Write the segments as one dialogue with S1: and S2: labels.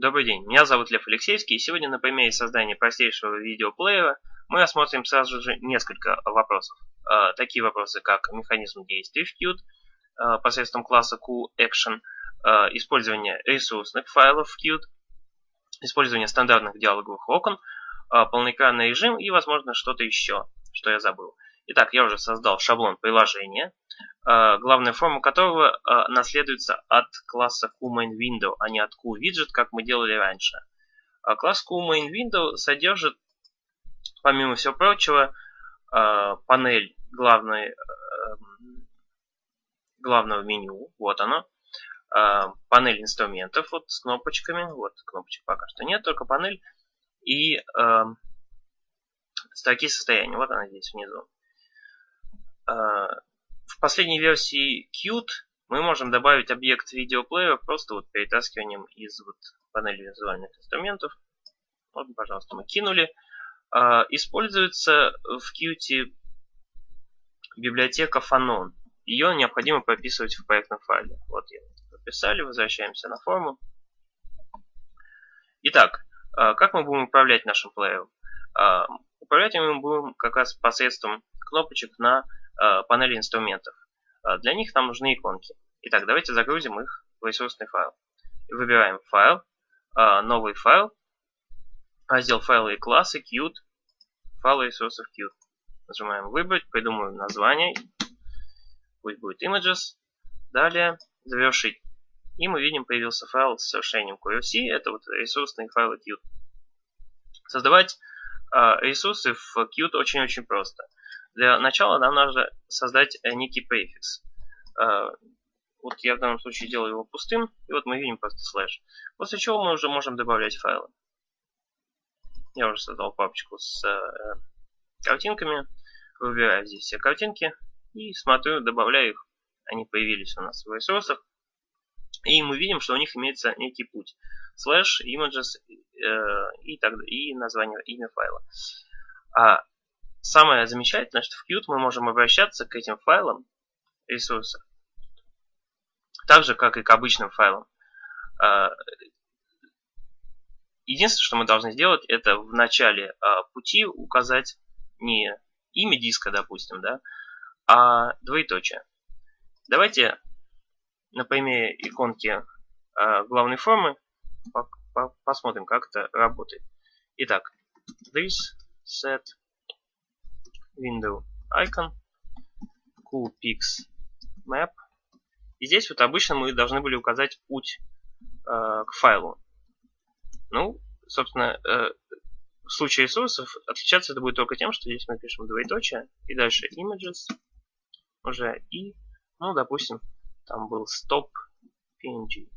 S1: Добрый день, меня зовут Лев Алексеевский, и сегодня на примере создания простейшего видеоплеера мы рассмотрим сразу же несколько вопросов. Э, такие вопросы, как механизм действий в Qt э, посредством класса QAction, э, использование ресурсных файлов в Qt, использование стандартных диалоговых окон, полноэкранный режим и, возможно, что-то еще, что я забыл. Итак, я уже создал шаблон приложения, э, главная форма которого э, наследуется от класса QMainWindow, а не от QWidget, как мы делали раньше. А класс QMainWindow содержит, помимо всего прочего, э, панель главной, главного меню, вот оно, панель инструментов вот с кнопочками, вот кнопочек пока что нет, только панель, и строки состояния, вот она здесь внизу. А, в последней версии Qt мы можем добавить объект видеоплеера просто вот перетаскиванием из вот панели визуальных инструментов. Вот, пожалуйста, мы кинули. А, используется в Qt библиотека Fanon. Ее необходимо прописывать в проектном файле. Вот я прописали, возвращаемся на форму. Итак, а, как мы будем управлять нашим плеером? Управлять мы будем как раз посредством кнопочек на Э, панели инструментов. Э, для них нам нужны иконки. Итак, давайте загрузим их в ресурсный файл. Выбираем файл, э, новый файл, раздел файлы и классы, Qt, файлы ресурсов Qt. Нажимаем выбрать, придумываем название, пусть будет images. Далее завершить. И мы видим, появился файл с совершением QRC, это вот ресурсные файлы Qt. Создавать ресурсы в Qt очень-очень просто. Для начала нам нужно создать э, некий префикс. Э, вот я в данном случае делаю его пустым, и вот мы видим просто слэш. После чего мы уже можем добавлять файлы. Я уже создал папочку с э, картинками. Выбираю здесь все картинки и смотрю, добавляю их. Они появились у нас в ресурсах. И мы видим, что у них имеется некий путь. Slash, images э, и, так, и название, имя файла. А Самое замечательное, что в Qt мы можем обращаться к этим файлам ресурса так же, как и к обычным файлам. А, единственное, что мы должны сделать, это в начале а, пути указать не имя диска, допустим, да, а двоеточие. Давайте на примере иконки а, главной формы посмотрим, как это работает. Итак, this set window icon, coolpix map. И здесь вот обычно мы должны были указать путь э, к файлу. Ну, собственно, э, в случае ресурсов отличаться это будет только тем, что здесь мы пишем двоеточие, и дальше images уже, и, ну, допустим, там был stop png.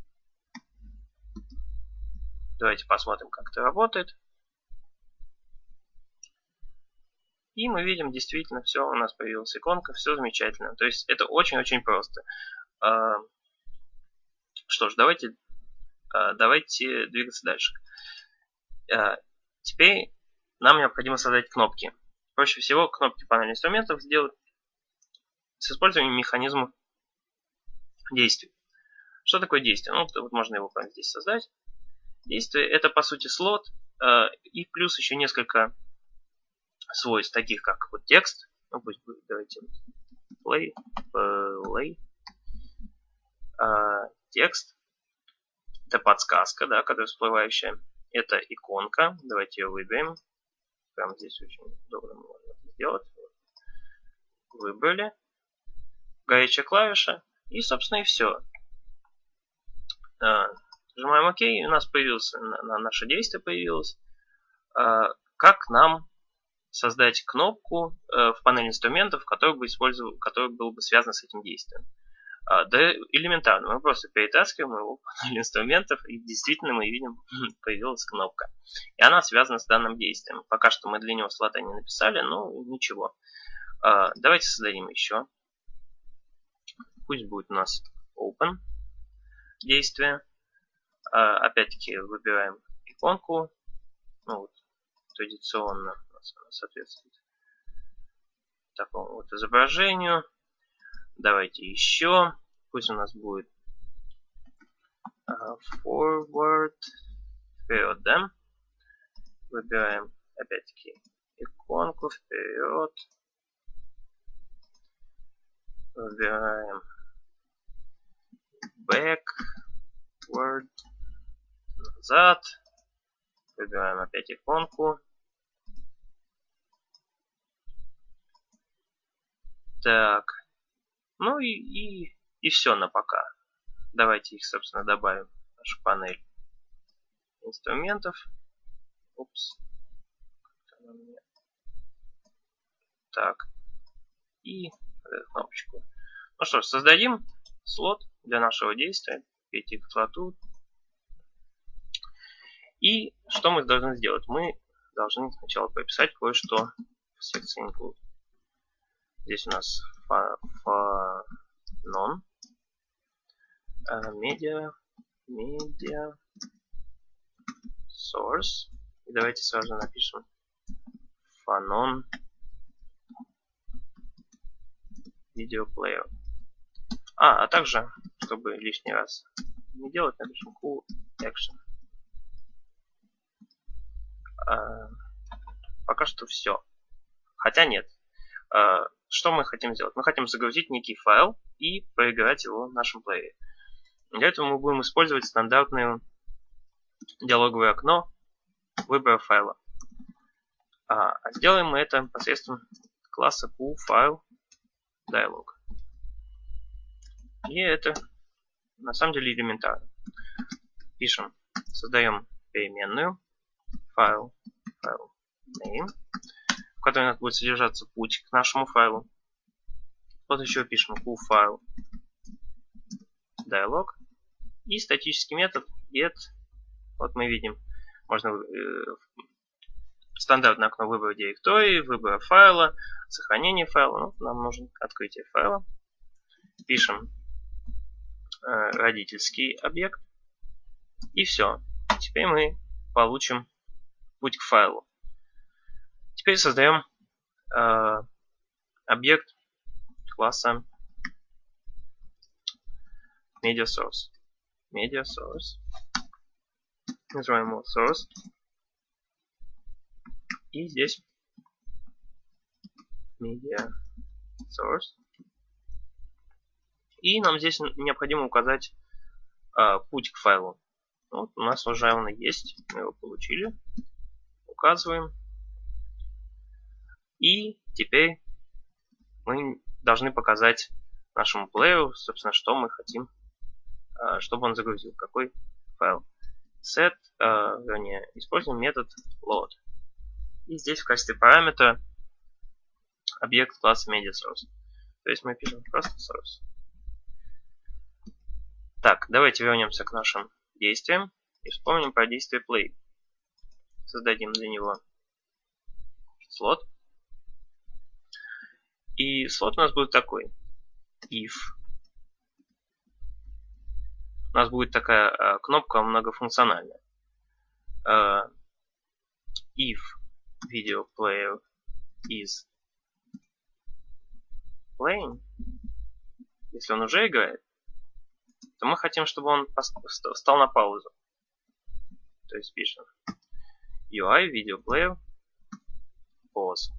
S1: Давайте посмотрим, как это работает. И мы видим, действительно, все, у нас появилась иконка, все замечательно. То есть это очень-очень просто. А, что ж, давайте, а, давайте двигаться дальше. А, теперь нам необходимо создать кнопки. Проще всего кнопки панели инструментов сделать с использованием механизма действий. Что такое действие? Ну, вот можно его здесь создать. Действие это по сути слот и плюс еще несколько свойств, таких как вот текст, ну пусть будет, давайте. Play, play, а, текст, это подсказка, да, которая всплывающая, это иконка, давайте ее выберем, прямо здесь очень удобно можно это сделать, выбрали, горячая клавиша, и, собственно, и все. А, нажимаем ОК, и у нас появился, на, наше действие появилось. А, как нам создать кнопку э, в панели инструментов, который бы, использовал, который был бы связан с этим действием. А, да элементарно, мы просто перетаскиваем его в панель инструментов, и действительно мы видим, появилась кнопка. И она связана с данным действием. Пока что мы для него слота не написали, но ничего. А, давайте создадим еще. Пусть будет у нас open действие. А, опять-таки выбираем иконку. Ну, вот, традиционно соответствует такому вот изображению. Давайте еще. Пусть у нас будет uh, forward вперед, да? Выбираем опять-таки иконку вперед. Выбираем backward, назад. Выбираем опять иконку. Так. Ну и, и, и все на пока. Давайте их, собственно, добавим в нашу панель инструментов. Упс. Так. И кнопочку. Ну что ж, создадим слот для нашего действия. Слоту. И что мы должны сделать? Мы должны сначала прописать кое-что в секции include. Здесь у нас non media media source. И давайте сразу напишем fanon player а, а также чтобы лишний раз не делать напишем cool action. А, пока что все хотя нет. А, что мы хотим сделать? Мы хотим загрузить некий файл и проиграть его в нашем плеере. Для этого мы будем использовать стандартное диалоговое окно выбора файла. А, а сделаем мы это посредством класса QFileDialog. И это на самом деле элементарно. Пишем, создаем переменную файл, файл name, которой у нас будет содержаться путь к нашему файлу. Вот еще пишем cool файл dialog и статический метод get. Вот мы видим, можно э, стандартное окно выбора директории, выбора файла, сохранение файла. Ну, нам нужен открытие файла. Пишем э, родительский объект. И все. Теперь мы получим путь к файлу. Теперь создаем э, объект класса media source. Media source. Называем его source. И здесь media source. И нам здесь необходимо указать э, путь к файлу. Вот у нас уже он есть, мы его получили. Указываем. И теперь мы должны показать нашему плееру, собственно, что мы хотим, а, чтобы он загрузил, какой файл. Set, а, вернее, используем метод load. И здесь в качестве параметра объект класса MediaSource. То есть мы пишем просто source. Так, давайте вернемся к нашим действиям и вспомним про действие play. Создадим для него слот. И слот у нас будет такой. If. У нас будет такая э, кнопка многофункциональная. Э, if video player is playing, если он уже играет, то мы хотим, чтобы он встал на паузу. То есть пишем UI video player pause.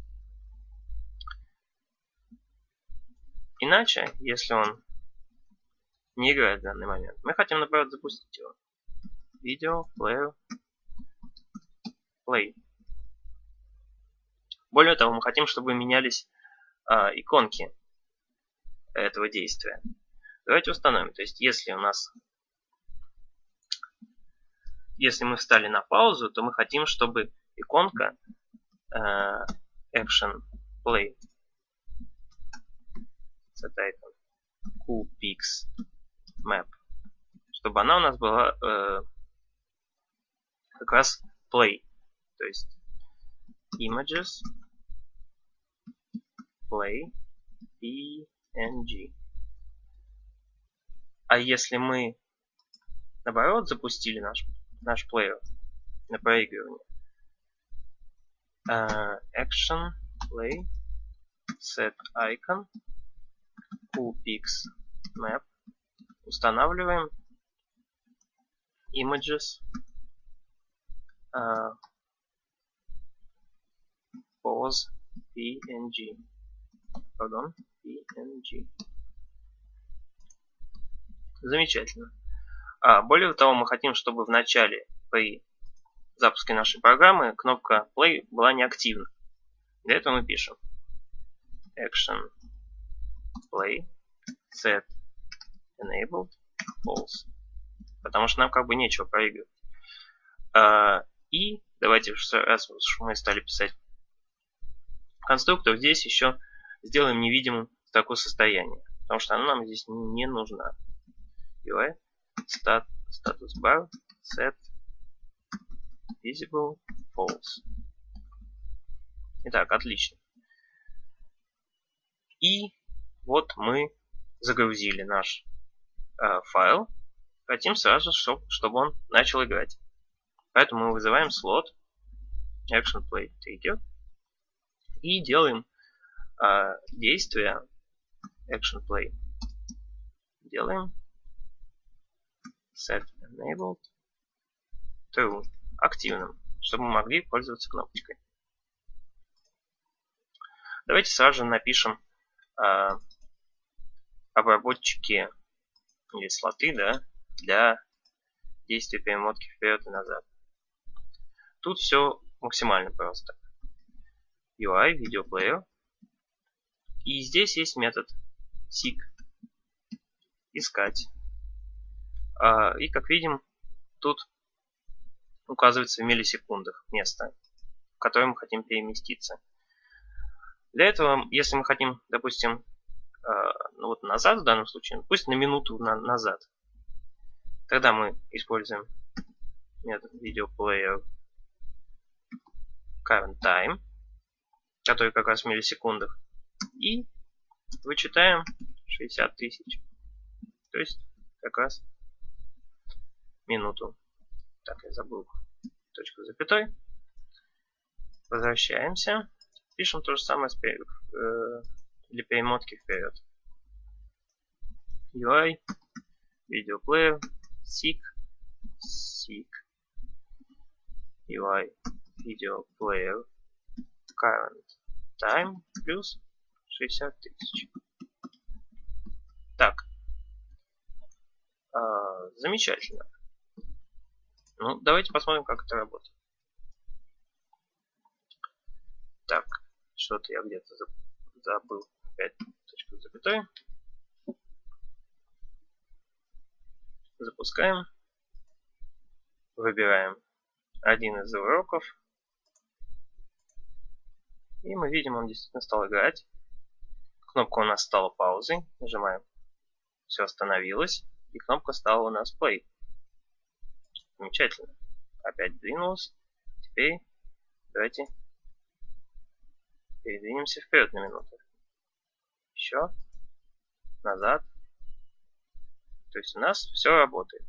S1: Иначе, если он не играет в данный момент, мы хотим, наоборот, запустить его. Видео, player, play. Более того, мы хотим, чтобы менялись а, иконки этого действия. Давайте установим. То есть, если у нас если мы встали на паузу, то мы хотим, чтобы иконка э, Action Play set qpix map, чтобы она у нас была э, как раз play, то есть images play png. А если мы наоборот запустили наш наш плеер на проигрывание, uh, action play set icon QPix Map. Устанавливаем Images uh, pause png. Pardon, png. Замечательно. А, более того, мы хотим, чтобы в начале при запуске нашей программы кнопка Play была неактивна. Для этого мы пишем action play set enabled false. Потому что нам как бы нечего проигрывать. А, и давайте, раз мы стали писать конструктор, здесь еще сделаем невидимым такое состояние. Потому что она нам здесь не нужна. UI stat, status bar set visible false. Итак, отлично. И вот мы загрузили наш э, файл. Хотим сразу, чтобы, чтобы он начал играть. Поэтому мы вызываем слот action play trigger и делаем э, действие action play. Делаем set enabled true активным, чтобы мы могли пользоваться кнопочкой. Давайте сразу же напишем э, обработчики или слоты да, для действия перемотки вперед и назад. Тут все максимально просто. UI, видеоплеер. И здесь есть метод seek. Искать. А, и как видим, тут указывается в миллисекундах место, в которое мы хотим переместиться. Для этого, если мы хотим, допустим, ну вот назад в данном случае, пусть на минуту на назад, тогда мы используем метод видеоплеер current time, который как раз в миллисекундах, и вычитаем 60 тысяч. То есть как раз минуту. Так, я забыл точку запятой. Возвращаемся. Пишем то же самое э, для перемотки вперед. UI, видеоплеер, seek, seek, UI, видеоплеер, current time плюс 60 тысяч. Так, а, замечательно. Ну, давайте посмотрим, как это работает. Так, что-то я где-то забыл. Опять точку запятой. Запускаем. Выбираем один из уроков. И мы видим, он действительно стал играть. Кнопка у нас стала паузой. Нажимаем. Все остановилось. И кнопка стала у нас play. Замечательно. Опять двинулась. Теперь давайте передвинемся вперед на минуту. Еще. Назад. То есть у нас все работает.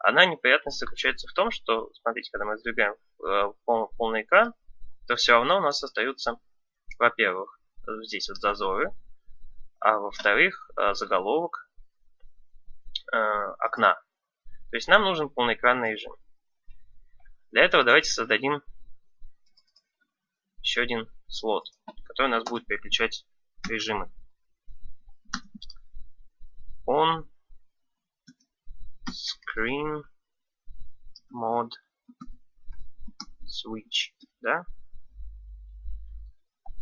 S1: Одна неприятность заключается в том, что, смотрите, когда мы сдвигаем в полный, полный экран, то все равно у нас остаются, во-первых, здесь вот зазоры, а во-вторых, э, заголовок э, окна. То есть нам нужен полноэкранный режим. Для этого давайте создадим еще один слот, который у нас будет переключать режимы. On screen mode switch, да?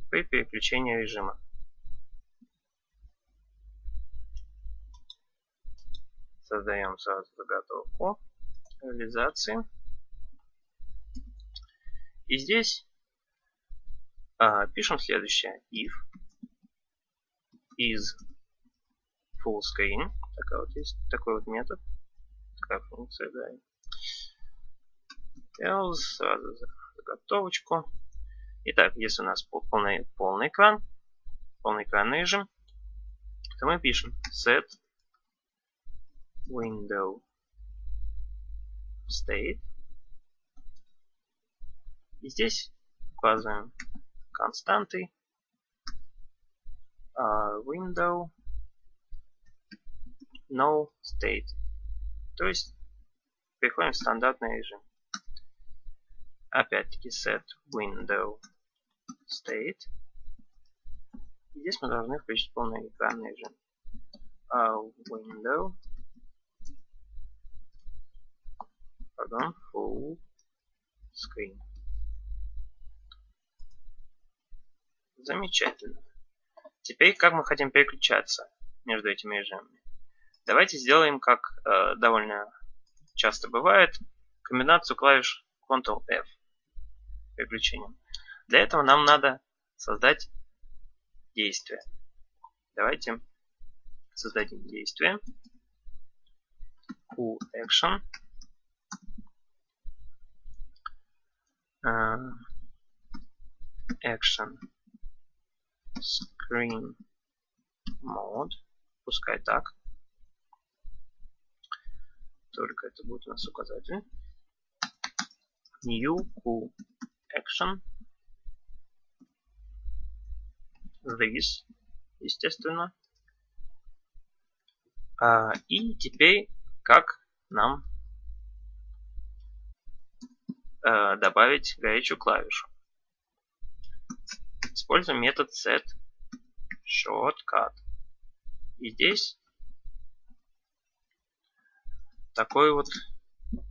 S1: При переключении режима. Создаем сразу заготовку реализации. И здесь а, пишем следующее. If is full screen. Такая вот есть такой вот метод. Такая функция, да. Else, сразу заготовочку. Итак, если у нас полный, полный экран, полный экранный режим, то мы пишем set window state. И здесь указываем константы uh, window no state. То есть переходим в стандартный режим. опять-таки set window state. Здесь мы должны включить полный экранный режим. Uh, window pardon, full screen. Замечательно. Теперь как мы хотим переключаться между этими режимами? Давайте сделаем, как э, довольно часто бывает, комбинацию клавиш Ctrl-F переключением. Для этого нам надо создать действие. Давайте создадим действие. QAction. Uh, action screen mode. Пускай так. Только это будет у нас указатель. New Q Action. This, естественно. А, и теперь как нам а, добавить горячую клавишу. Используем метод set shortcut. И здесь такой вот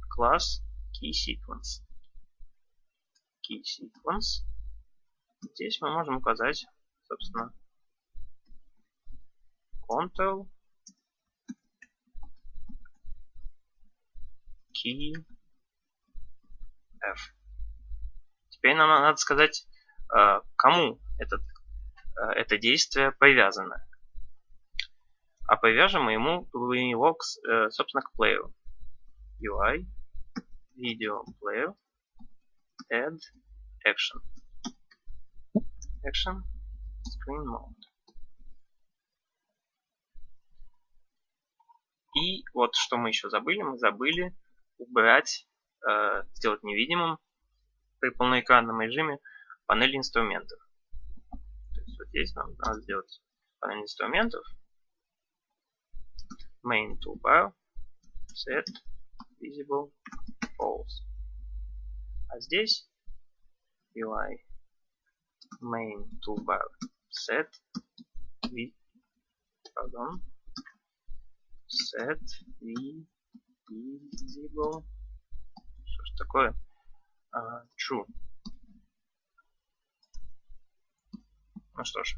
S1: класс keySequence. KeySequence. Здесь мы можем указать, собственно, Ctrl Key F. Теперь нам надо сказать, э, кому этот, э, это действие привязано. А привяжем мы ему его, э, собственно, к плееру. UI, video player, add action. Action, screen mode. И вот что мы еще забыли. Мы забыли убрать, э, сделать невидимым при полноэкранном режиме панель инструментов. То есть вот здесь нам надо сделать панель инструментов. Main toolbar, set, visible, false. А здесь UI main toolbar set pardon set visible что ж такое uh, true ну что ж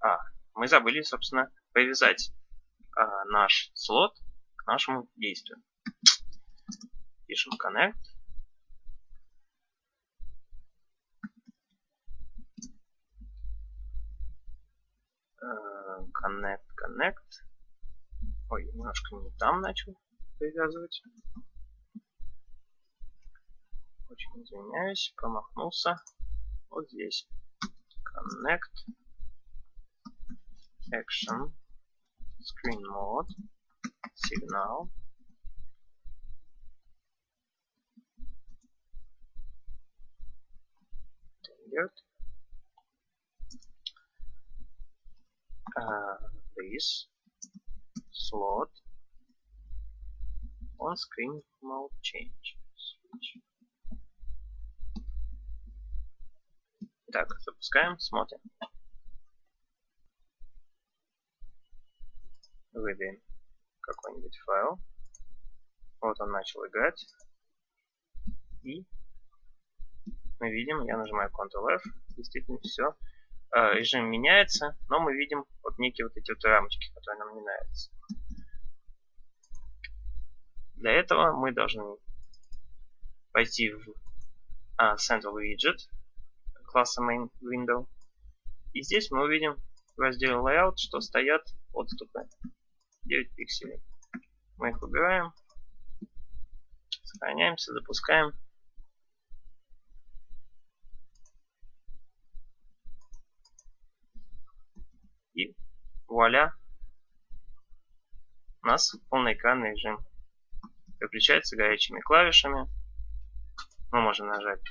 S1: а мы забыли собственно привязать а, наш слот к нашему действию пишем connect connect, connect. Ой, немножко не там начал привязывать. Очень извиняюсь, промахнулся. Вот здесь. Connect. Action. Screen mode. Signal. Tenured. uh, this slot on screen mode change switch. Так, запускаем, смотрим. Выдаем какой-нибудь файл. Вот он начал играть. И мы видим, я нажимаю Ctrl-F, действительно все Э, режим меняется, но мы видим вот некие вот эти вот рамочки, которые нам не нравятся. Для этого мы должны пойти в а, Central Widget класса Main Window. И здесь мы увидим в разделе Layout, что стоят отступы 9 пикселей. Мы их убираем, сохраняемся, запускаем. вуаля, у нас полноэкранный режим. Переключается горячими клавишами. Мы можем нажать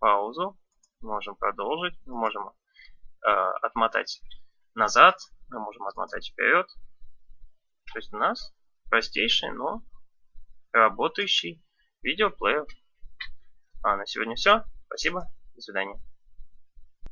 S1: паузу, можем продолжить, мы можем э, отмотать назад, мы можем отмотать вперед. То есть у нас простейший, но работающий видеоплеер. А на сегодня все. Спасибо. До свидания.